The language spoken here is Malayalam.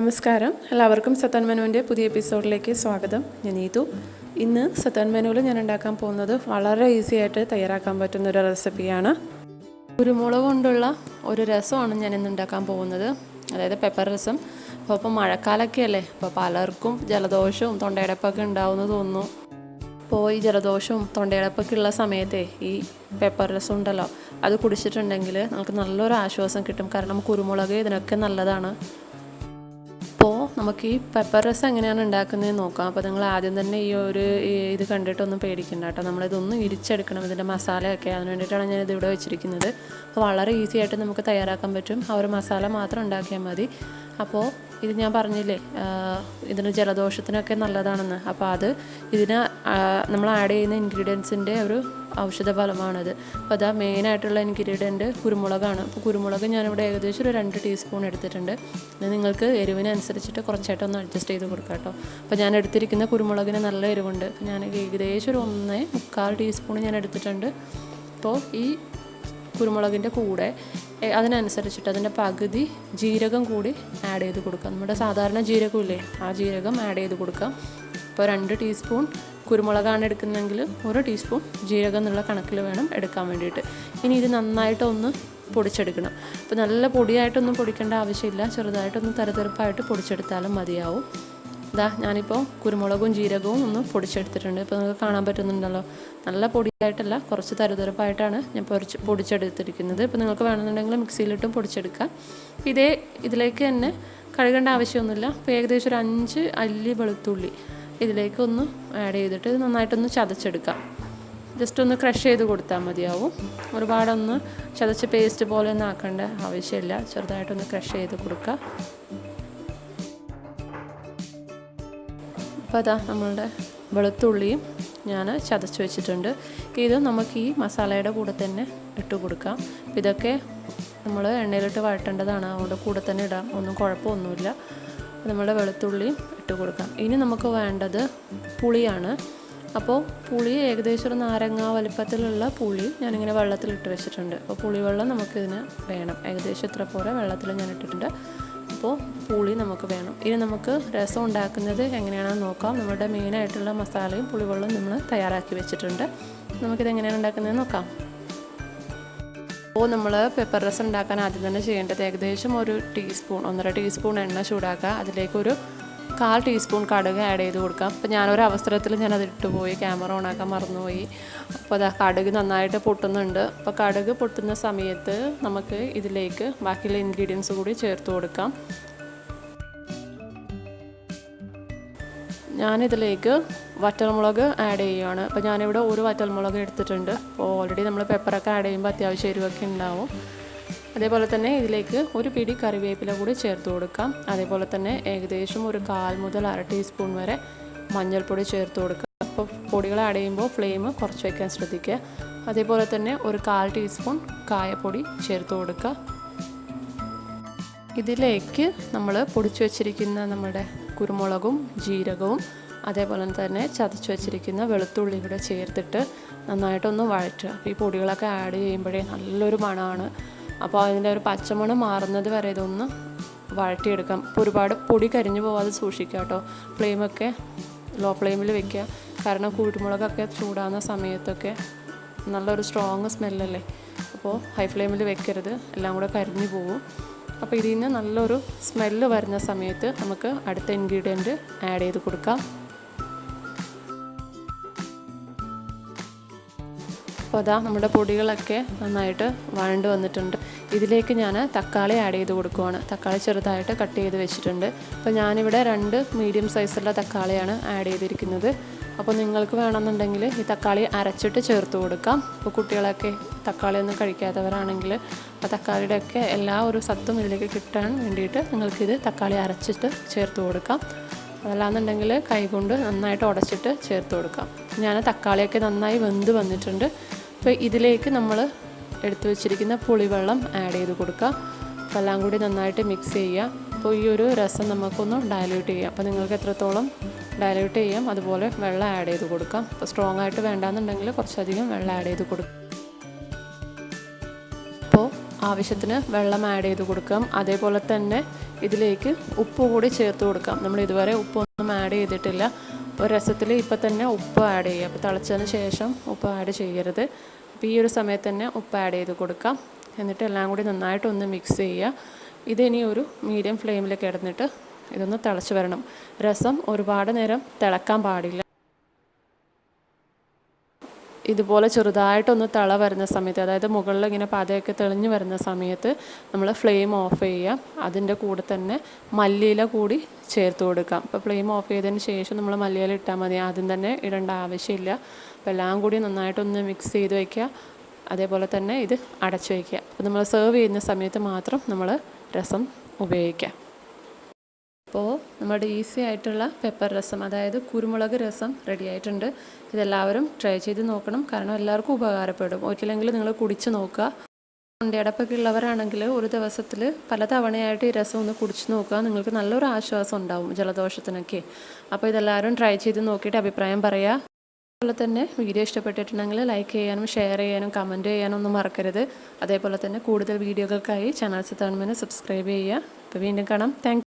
നമസ്കാരം. എല്ലാവർക്കും സത്തൻ മെനുവിന്റെ പുതിയ എപ്പിസോഡിലേക്ക് സ്വാഗതം. ഞാൻ നീതു ഇന്ന് സത്തൻ ഞാൻ ഉണ്ടാക്കാൻ പോകുന്നത് വളരെ ഈസി ആയിട്ട് തയ്യാറാക്കാൻ പറ്റുന്ന ഒരു റെസിപ്പിയാണ്. കുരുമുളക് കൊണ്ടുള്ള ഒരു രസമാണ് ഞാൻ ഇന്ന് ഉണ്ടാക്കാൻ പോകുന്നത്. അതായത് പെപ്പർ രസം. അപ്പോൾ ഇപ്പോൾ മഴക്കാലമൊക്കെ അല്ലേ അപ്പോൾ പലർക്കും ജലദോഷവും തൊണ്ടയടപ്പൊക്കെ ഉണ്ടാവുമെന്ന് തോന്നുന്നു. അപ്പോൾ ഈ ജലദോഷവും തൊണ്ടയടപ്പൊക്കെ ഉള്ള സമയത്തെ ഈ പെപ്പർ രസം ഉണ്ടല്ലോ അത് കുടിച്ചിട്ടുണ്ടെങ്കിൽ നമുക്ക് നല്ലൊരു ആശ്വാസം കിട്ടും. കാരണം കുരുമുളക് ഇതിനൊക്കെ നല്ലതാണ്. നമുക്ക് ഈ പെപ്പർ രസം എങ്ങനെയാണ് ഉണ്ടാക്കുന്നതെന്ന് നോക്കാം. അപ്പോൾ നിങ്ങൾ ആദ്യം തന്നെ ഈ ഒരു ഇത് കണ്ടിട്ടൊന്നും പേടിക്കണ്ട കേട്ടോ. നമ്മളിതൊന്നും ഇരിച്ചെടുക്കണം ഇതിന്റെ മസാലയൊക്കെ. അതിന് വേണ്ടിയിട്ടാണ് ഞാൻ ഇത് ഇവിടെ വെച്ചിരിക്കുന്നത്. അപ്പോൾ വളരെ ഈസി ആയിട്ട് നമുക്ക് തയ്യാറാക്കാൻ പറ്റും. ആ ഒരു മസാല മാത്രം ഉണ്ടാക്കിയാൽ മതി. അപ്പോൾ ഇത് ഞാൻ പറഞ്ഞില്ലേ ഇതിന് ജലദോഷത്തിനൊക്കെ നല്ലതാണെന്ന്. അപ്പോൾ അത് ഇതിന് നമ്മൾ ആഡ് ചെയ്യുന്ന ഇൻഗ്രീഡിയൻസിന്റെ ഒരു ഔഷധ ഫലമാണത് അപ്പോൾ അതാ മെയിനായിട്ടുള്ള ഇൻഗ്രീഡിയന്റ് കുരുമുളകാണ്. അപ്പോൾ കുരുമുളക് ഞാനിവിടെ ഏകദേശം ഒരു രണ്ട് ടീസ്പൂൺ എടുത്തിട്ടുണ്ട്. ഇത് നിങ്ങൾക്ക് എരിവിനനുസരിച്ചിട്ട് കുറച്ചായിട്ട് ഒന്ന് അഡ്ജസ്റ്റ് ചെയ്ത് കൊടുക്കാം കേട്ടോ. അപ്പോൾ ഞാൻ എടുത്തിരിക്കുന്ന കുരുമുളകിന് നല്ല എരിവുണ്ട്. ഞാൻ ഏകദേശം ഒരു ഒന്നേ മുക്കാൽ ടീസ്പൂൺ ഞാൻ എടുത്തിട്ടുണ്ട്. അപ്പോൾ ഈ കുരുമുളകിന്റെ കൂടെ അതിനനുസരിച്ചിട്ട് അതിന്റെ പകുതി ജീരകം കൂടി ആഡ് ചെയ്ത് കൊടുക്കാം. നമ്മുടെ സാധാരണ ജീരകമില്ലേ ആ ജീരകം ആഡ് ചെയ്ത് കൊടുക്കാം. ഇപ്പോൾ രണ്ട് ടീസ്പൂൺ കുരുമുളകാണ് എടുക്കുന്നതെങ്കിൽ ഒരു ടീസ്പൂൺ ജീരകം എന്നുള്ള കണക്കിൽ വേണം എടുക്കാൻ വേണ്ടിയിട്ട്. ഇനി ഇത് നന്നായിട്ടൊന്ന് പൊടിച്ചെടുക്കണം. അപ്പോൾ നല്ല പൊടിയായിട്ടൊന്നും പൊടിക്കേണ്ട ആവശ്യമില്ല. ചെറുതായിട്ടൊന്ന് തരതെറുപ്പായിട്ട് പൊടിച്ചെടുത്താലും മതിയാവും. ഇതാ ഞാനിപ്പോൾ കുരുമുളകും ജീരകവും ഒന്ന് പൊടിച്ചെടുത്തിട്ടുണ്ട്. ഇപ്പോൾ നിങ്ങൾക്ക് കാണാൻ പറ്റുന്നുണ്ടല്ലോ. നല്ല പൊടിയായിട്ടല്ല കുറച്ച് തരുതരപ്പായിട്ടാണ് ഞാൻ പൊടിച്ച് പൊടിച്ചെടുത്തിരിക്കുന്നത്. ഇപ്പോൾ നിങ്ങൾക്ക് വേണമെന്നുണ്ടെങ്കിൽ മിക്സിയിലിട്ടും പൊടിച്ചെടുക്കാം. ഇതേ ഇതിലേക്ക് തന്നെ കഴുകേണ്ട ആവശ്യമൊന്നുമില്ല. ഇപ്പോൾ ഏകദേശം ഒരു അഞ്ച് അല്ലി വെളുത്തുള്ളി. ഇതിലേക്കൊന്ന് ആഡ് ചെയ്തിട്ട് നന്നായിട്ടൊന്ന് ചതച്ചെടുക്കാം. ജസ്റ്റ് ഒന്ന് ക്രഷ് ചെയ്ത് കൊടുത്താൽ മതിയാവും. ഒരുപാടൊന്ന് ചതച്ച് പേസ്റ്റ് പോലെ ഒന്നും ആക്കേണ്ട ആവശ്യമില്ല. ചെറുതായിട്ടൊന്ന് ക്രഷ് ചെയ്ത് കൊടുക്കുക അപ്പോൾ അതാ നമ്മളുടെ വെളുത്തുള്ളിയും ഞാൻ ചതച്ച് വെച്ചിട്ടുണ്ട്. ഇത് നമുക്ക് ഈ മസാലയുടെ കൂടെ തന്നെ ഇട്ട് കൊടുക്കാം. ഇതൊക്കെ നമ്മൾ എണ്ണയിലിട്ട് വഴട്ടേണ്ടതാണ് അതുകൊണ്ട് കൂടെ തന്നെ ഇടാം. ഒന്നും കുഴപ്പമൊന്നുമില്ല. നമ്മുടെ വെളുത്തുള്ളിയും ഇട്ട് കൊടുക്കാം. ഇനി നമുക്ക് വേണ്ടത് പുളിയാണ്. അപ്പോൾ പുളി ഏകദേശം ഒരു നാരങ്ങ വലിപ്പത്തിലുള്ള പുളി ഞാനിങ്ങനെ വെള്ളത്തിലിട്ട് വെച്ചിട്ടുണ്ട്. അപ്പോൾ പുളിവെള്ളം നമുക്കിതിന് വേണം. ഏകദേശം ഇത്ര പോലെ വെള്ളത്തിൽ ഞാൻ ഇട്ടിട്ടുണ്ട്. അപ്പോൾ പുളി നമുക്ക് വേണം. ഇനി നമുക്ക് രസം ഉണ്ടാക്കുന്നത് എങ്ങനെയാണെന്ന് നോക്കാം. നമ്മുടെ മെയിനായിട്ടുള്ള മസാലയും പുളിവെള്ളവും നമ്മൾ തയ്യാറാക്കി വെച്ചിട്ടുണ്ട്. നമുക്കിത് എങ്ങനെയാണ് ഉണ്ടാക്കുന്നത് നോക്കാം. അപ്പോൾ നമ്മൾ പെപ്പർ രസം ഉണ്ടാക്കാൻ ആദ്യം തന്നെ ചെയ്യേണ്ടത് ഏകദേശം ഒരു ടീസ്പൂൺ ഒന്നര ടീസ്പൂൺ എണ്ണ ചൂടാക്കുക. അതിലേക്കൊരു കാൽ ടീസ്പൂൺ കടുക് ആഡ് ചെയ്ത് കൊടുക്കാം. അപ്പോൾ ഞാനൊരു അവസരത്തിൽ ഞാനത് ഇട്ടുപോയി ക്യാമറ ഓണാക്കാൻ മറന്നുപോയി. അപ്പോൾ അതാ കടുക് നന്നായിട്ട് പൊട്ടുന്നുണ്ട്. അപ്പോൾ കടുക് പൊട്ടുന്ന സമയത്ത് നമുക്ക് ഇതിലേക്ക് ബാക്കിയുള്ള ഇൻഗ്രീഡിയൻസ് കൂടി ചേർത്ത് കൊടുക്കാം. ഞാനിതിലേക്ക് വറ്റൽമുളക് ആഡ് ചെയ്യുകയാണ്. അപ്പോൾ ഞാനിവിടെ ഒരു വറ്റൽമുളക് എടുത്തിട്ടുണ്ട്. അപ്പോൾ ഓൾറെഡി നമ്മൾ പെപ്പറൊക്കെ ആഡ് ചെയ്യുമ്പോൾ അത്യാവശ്യം എരിവൊക്കെ ഉണ്ടാവും. അതേപോലെ തന്നെ ഇതിലേക്ക് ഒരു പിടി കറിവേപ്പില കൂടി ചേർത്ത് കൊടുക്കാം. അതേപോലെ തന്നെ ഏകദേശം ഒരു കാൽ മുതൽ അര ടീസ്പൂൺ വരെ മഞ്ഞൾപ്പൊടി ചേർത്ത് കൊടുക്കുക അപ്പോൾ പൊടികൾ ആഡ് ചെയ്യുമ്പോൾ ഫ്ലെയിം കുറച്ച് വയ്ക്കാൻ ശ്രദ്ധിക്കുക. അതേപോലെ തന്നെ ഒരു കാൽ ടീസ്പൂൺ കായപ്പൊടി ചേർത്ത് കൊടുക്കുക. ഇതിലേക്ക് നമ്മൾ പൊടിച്ചു വച്ചിരിക്കുന്ന നമ്മുടെ കുരുമുളകും ജീരകവും അതേപോലെ തന്നെ ചതച്ച് വെച്ചിരിക്കുന്ന വെളുത്തുള്ളി കൂടെ ചേർത്തിട്ട് നന്നായിട്ടൊന്ന് വഴറ്റുക. അപ്പോൾ ഈ പൊടികളൊക്കെ ആഡ് ചെയ്യുമ്പോഴേ നല്ലൊരു മണമാണ്. അപ്പോൾ അതിന്റെ ഒരു പച്ചമണം മാറുന്നത് വരെ ഇതൊന്ന് വഴറ്റിയെടുക്കാം. അപ്പോൾ ഒരുപാട് പൊടി കരിഞ്ഞു പോവാതെ സൂക്ഷിക്കുക കേട്ടോ. ഫ്ലെയിമൊക്കെ ലോ ഫ്ലെയിമിൽ വെക്കുക. കാരണം കുരുമുളകൊക്കെ ചൂടാകുന്ന സമയത്തൊക്കെ നല്ലൊരു സ്ട്രോങ് സ്മെല്ലല്ലേ അപ്പോൾ ഹൈ ഫ്ലെയിമിൽ വെക്കരുത്. എല്ലാം കൂടെ കരിഞ്ഞു പോകും അപ്പോൾ ഇതിൽ നിന്ന് നല്ലൊരു സ്മെല്ല് വരുന്ന സമയത്ത് നമുക്ക് അടുത്ത ഇൻഗ്രീഡിയന്റ് ആഡ് ചെയ്ത് കൊടുക്കാം. അപ്പോൾ അതാ നമ്മുടെ പൊടികളൊക്കെ നന്നായിട്ട് വഴണ്ട് വന്നിട്ടുണ്ട്. ഇതിലേക്ക് ഞാൻ തക്കാളി ആഡ് ചെയ്ത് കൊടുക്കുവാണ്. തക്കാളി ചെറുതായിട്ട് കട്ട് ചെയ്ത് വെച്ചിട്ടുണ്ട്. അപ്പോൾ ഞാനിവിടെ രണ്ട് മീഡിയം സൈസുള്ള തക്കാളിയാണ് ആഡ് ചെയ്തിരിക്കുന്നത്. അപ്പോൾ നിങ്ങൾക്ക് വേണമെന്നുണ്ടെങ്കിൽ ഈ തക്കാളി അരച്ചിട്ട് ചേർത്ത് കൊടുക്കാം. ഇപ്പോൾ കുട്ടികളൊക്കെ തക്കാളി ഒന്നും കഴിക്കാത്തവരാണെങ്കിൽ ആ തക്കാളിയുടെ ഒക്കെ എല്ലാ ഒരു സത്തും ഇതിലേക്ക് കിട്ടാൻ വേണ്ടിയിട്ട് നിങ്ങൾക്കിത് തക്കാളി അരച്ചിട്ട് ചേർത്ത് കൊടുക്കാം. അതല്ലാന്നുണ്ടെങ്കിൽ കൈകൊണ്ട് നന്നായിട്ട് ഉടച്ചിട്ട് ചേർത്ത് കൊടുക്കാം. ഞാൻ തക്കാളിയൊക്കെ നന്നായി വെന്ത് വന്നിട്ടുണ്ട്. അപ്പോൾ ഇതിലേക്ക് നമ്മൾ എടുത്തു വെച്ചിരിക്കുന്ന പുളിവെള്ളം ആഡ് ചെയ്ത് കൊടുക്കുക. അപ്പോൾ എല്ലാം കൂടി നന്നായിട്ട് മിക്സ് ചെയ്യുക. അപ്പോൾ ഈ ഒരു രസം നമുക്കൊന്ന് ഡയലൂട്ട് ചെയ്യാം. അപ്പോൾ നിങ്ങൾക്ക് എത്രത്തോളം ഡയലൂട്ട് ചെയ്യാം അതുപോലെ വെള്ളം ആഡ് ചെയ്ത് കൊടുക്കാം. അപ്പോൾ സ്ട്രോങ് ആയിട്ട് വേണ്ടാന്നുണ്ടെങ്കിൽ കുറച്ചധികം വെള്ളം ആഡ് ചെയ്ത് കൊടുക്കാം അപ്പോൾ ആവശ്യത്തിന് വെള്ളം ആഡ് ചെയ്ത് കൊടുക്കാം. അതേപോലെ തന്നെ ഇതിലേക്ക് ഉപ്പ് കൂടി ചേർത്ത് കൊടുക്കാം. നമ്മൾ ഇതുവരെ ഉപ്പൊന്നും ആഡ് ചെയ്തിട്ടില്ല. അപ്പോൾ രസത്തിൽ ഇപ്പം തന്നെ ഉപ്പ് ആഡ് ചെയ്യുക. അപ്പോൾ തിളച്ചതിന് ശേഷം ഉപ്പ് ആഡ് ചെയ്യരുത്. അപ്പോൾ ഈ ഒരു സമയത്ത് തന്നെ ഉപ്പ് ആഡ് ചെയ്ത് കൊടുക്കാം എന്നിട്ട് എല്ലാം കൂടി നന്നായിട്ടൊന്ന് മിക്സ് ചെയ്യുക. ഇതിനി ഒരു മീഡിയം ഫ്ലെയിമിൽ കിടന്നിട്ട് ഇതൊന്ന് തിളച്ച് വരണം. രസം ഒരുപാട് നേരം തിളക്കാൻ പാടില്ല. ഇതുപോലെ ചെറുതായിട്ടൊന്ന് തള വരുന്ന സമയത്ത് അതായത് മുകളിൽ ഇങ്ങനെ പതയൊക്കെ തെളിഞ്ഞു വരുന്ന സമയത്ത് നമ്മൾ ഫ്ലെയിം ഓഫ് ചെയ്യുക. അതിന്റെ കൂടെ തന്നെ മല്ലിയില കൂടി ചേർത്ത് കൊടുക്കാം അപ്പോൾ ഫ്ലെയിം ഓഫ് ചെയ്തതിന് ശേഷം നമ്മൾ മല്ലിയില ഇട്ടാൽ മതി. ആദ്യം തന്നെ ഇടേണ്ട ആവശ്യമില്ല. അപ്പോൾ എല്ലാം കൂടി നന്നായിട്ടൊന്ന് മിക്സ് ചെയ്ത് വയ്ക്കുക. അതേപോലെ തന്നെ ഇത് അടച്ചു വയ്ക്കുക. അപ്പോൾ നമ്മൾ സെർവ് ചെയ്യുന്ന സമയത്ത് മാത്രം നമ്മൾ രസം ഉപയോഗിക്കുക. അപ്പോൾ നമ്മുടെ ഈസി ആയിട്ടുള്ള പെപ്പർ രസം അതായത് കുരുമുളക് രസം റെഡി ആയിട്ടുണ്ട്. ഇതെല്ലാവരും ട്രൈ ചെയ്ത് നോക്കണം. കാരണം എല്ലാവർക്കും ഉപകാരപ്പെടും. ഒരിക്കലെങ്കിൽ നിങ്ങൾ കുടിച്ച് നോക്കുക. തൊണ്ടയടപ്പൊക്കെ ഉള്ളവരാണെങ്കിൽ ഒരു ദിവസത്തിൽ പല തവണയായിട്ട് ഈ രസം ഒന്ന് കുടിച്ച് നോക്കുക. നിങ്ങൾക്ക് നല്ലൊരു ആശ്വാസം ഉണ്ടാവും ജലദോഷത്തിനൊക്കെ. അപ്പോൾ ഇതെല്ലാവരും ട്രൈ ചെയ്ത് നോക്കിയിട്ട് അഭിപ്രായം പറയുക. അതുപോലെ തന്നെ വീഡിയോ ഇഷ്ടപ്പെട്ടിട്ടുണ്ടെങ്കിൽ ലൈക്ക് ചെയ്യാനും ഷെയർ ചെയ്യാനും കമന്റ് ചെയ്യാനും ഒന്നും മറക്കരുത്. അതേപോലെ തന്നെ കൂടുതൽ വീഡിയോകൾക്കായി ചാനൽ സിത്താൻമെന്ന് സബ്സ്ക്രൈബ് ചെയ്യുക. അപ്പോൾ വീണ്ടും കാണാം. താങ്ക്